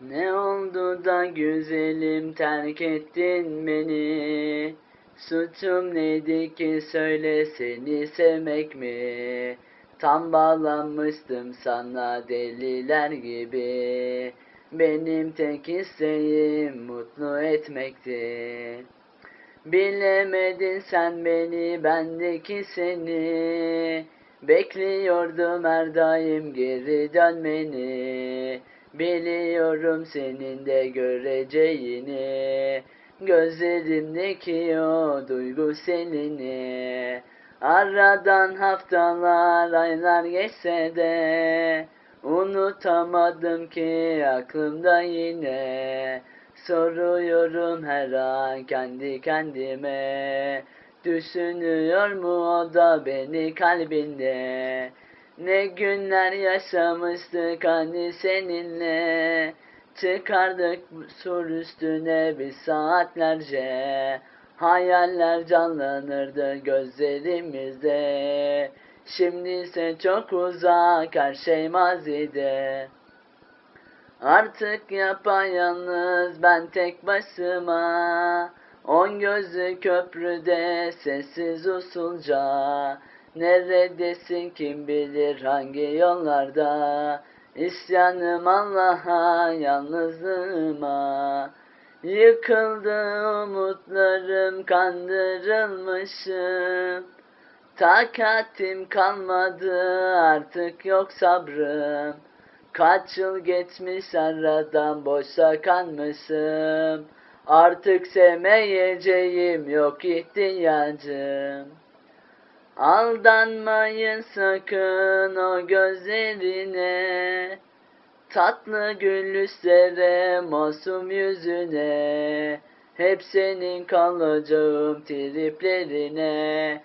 Ne oldu da güzelim terk ettin beni? Suçum neydi ki söyle seni sevmek mi? Tam bağlanmıştım sana deliler gibi. Benim tek isteğim mutlu etmekti. Bilemedin sen beni, bendeki seni. Bekliyordum her daim geri dönmeni. Biliyorum senin de göreceğini. Gözlerimdeki o duygu senini. Aradan haftalar, aylar geçse de unutamadım ki aklımda yine. Soruyorum her an kendi kendime. Düşünüyor mu o da beni kalbinde? Ne günler yaşamıştık hani seninle. Çıkardık sur üstüne bir saatlerce. Hayaller canlanırdı gözlerimizde. Şimdi ise çok uzak her şey mazide. Artık yapayalnız ben tek başıma. On gözlü köprüde sessiz usulca. Neredesin kim bilir hangi yollarda. İsyanım Allah'a yalnızlığıma. Yıkıldı umutlarım kandırılmışım. Takatim kalmadı artık yok sabrım. Kaç yıl geçmiş aradan boşa kalmışım. Artık sevmeyeceğim yok ihtiyacım. Aldanmayın sakın o gözlerine. Tatlı gülüşlere, masum yüzüne. Hep senin kalacağım triplerine.